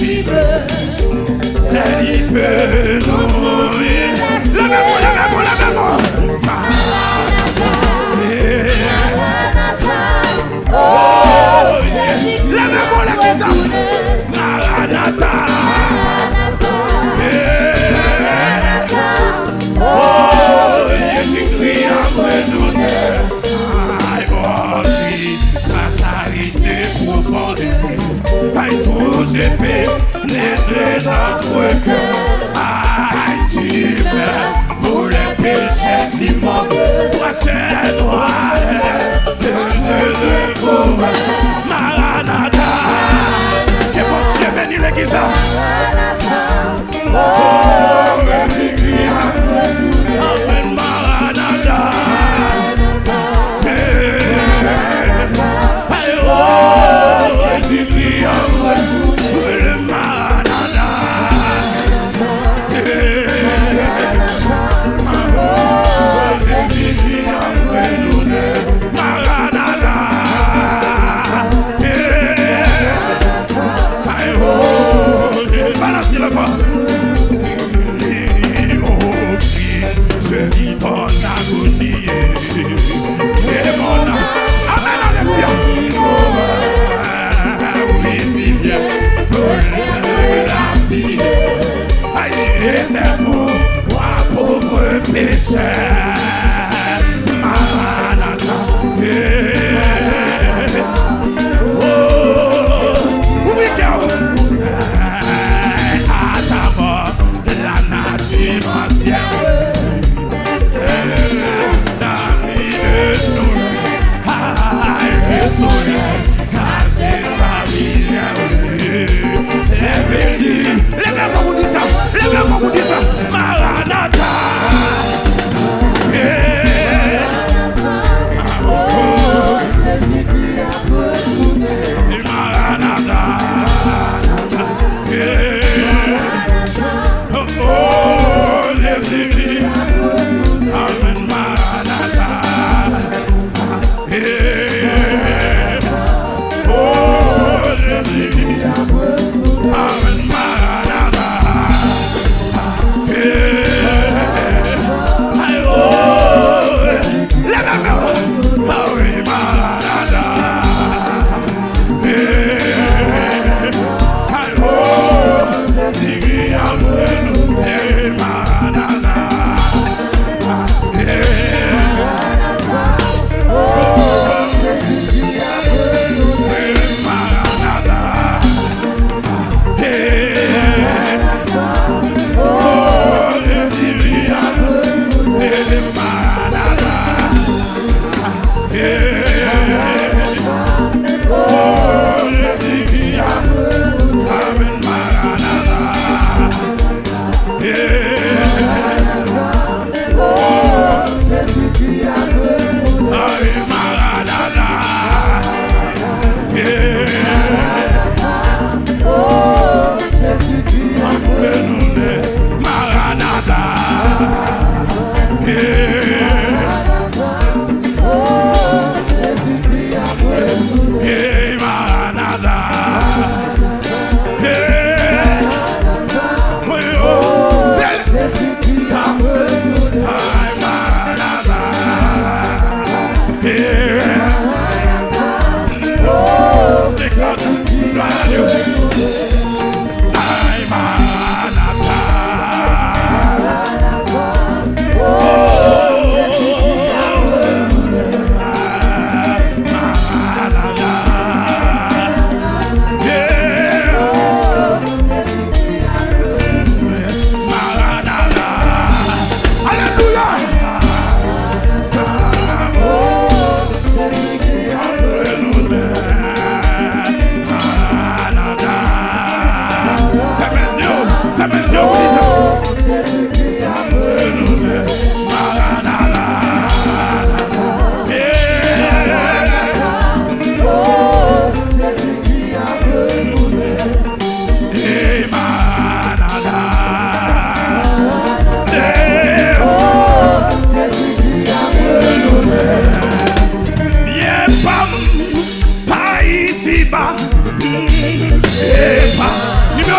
عجيبة غريبة لا لا لا Not working. mission.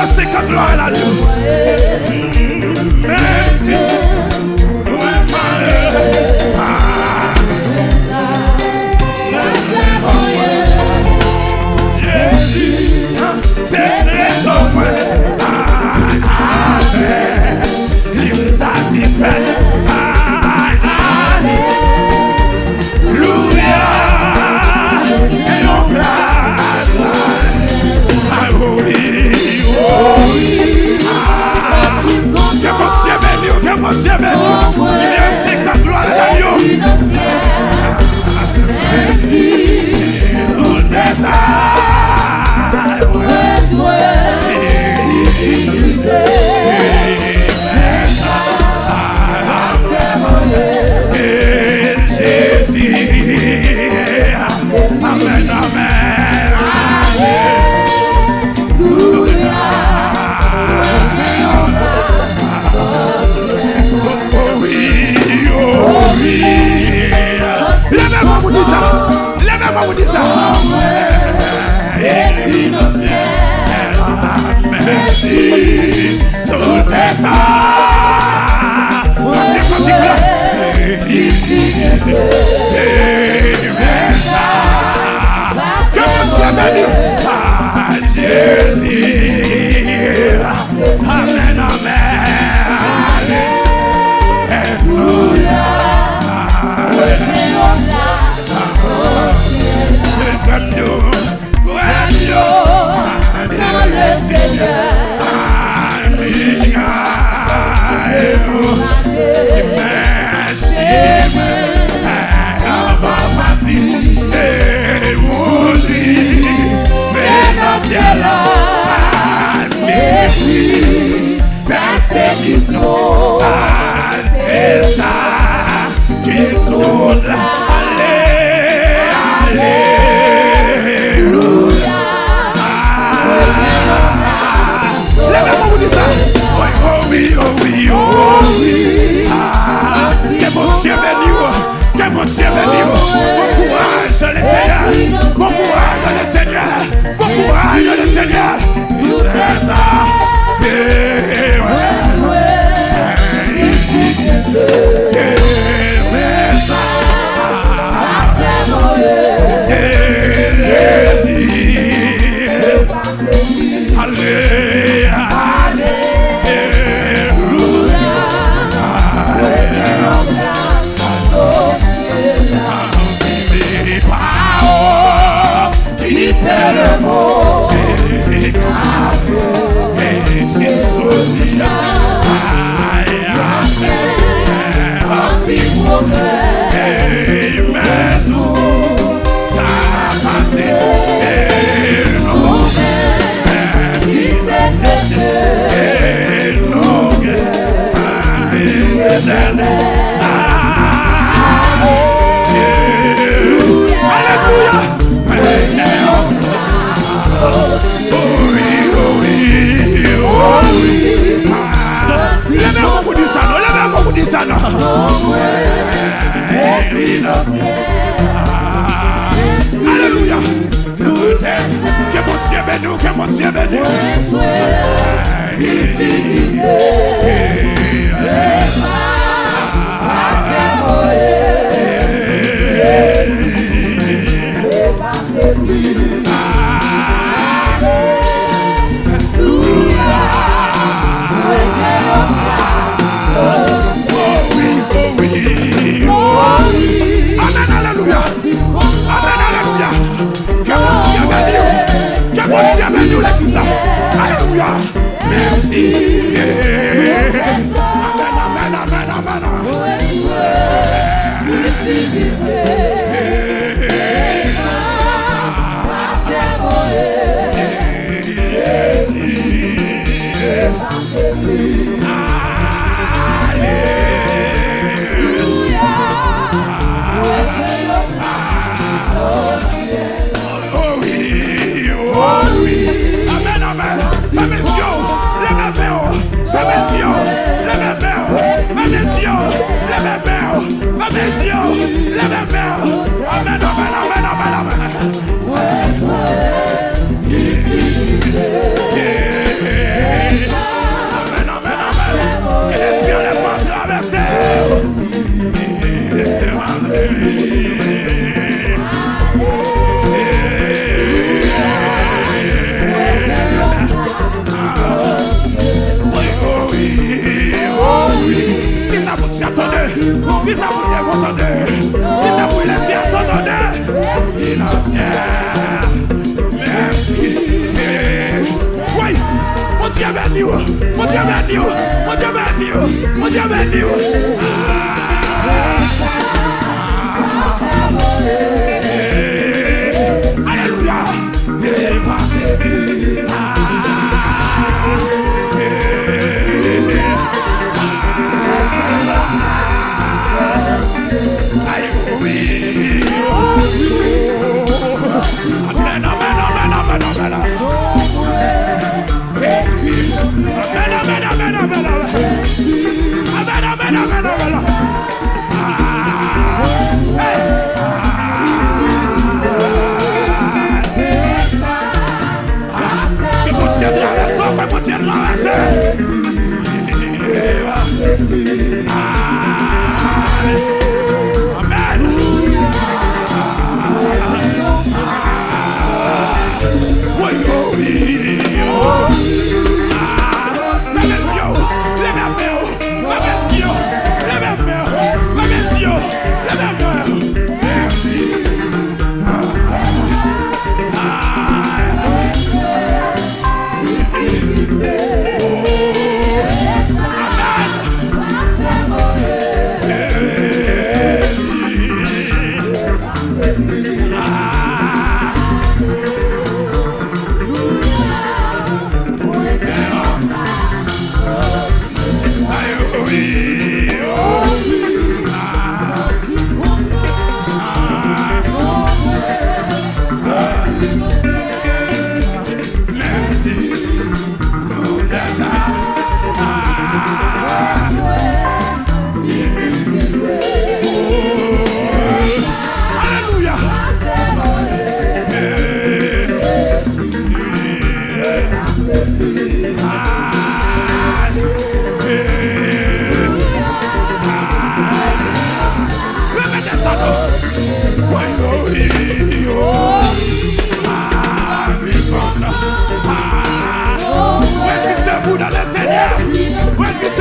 Mercy, gloire à Dieu. Père le mot, Hallelujah. happiness. Que mon Dieu que mon Dieu Ah.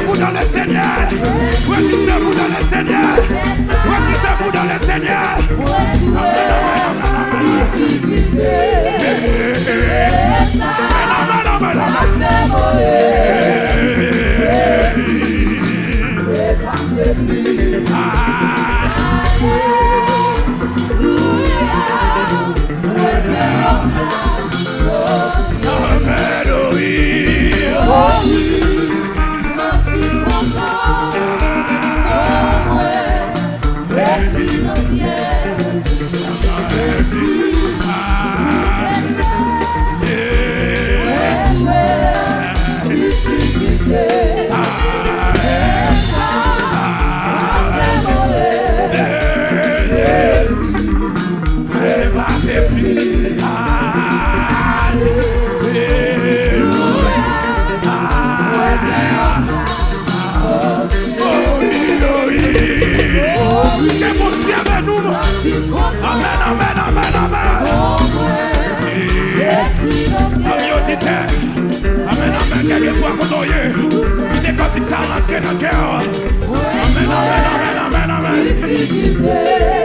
debout dans le Seigneur. Voici debout dans le Seigneur. Voici debout dans le Seigneur. I'll not a girl. Amen, amen, amen, amen, amen.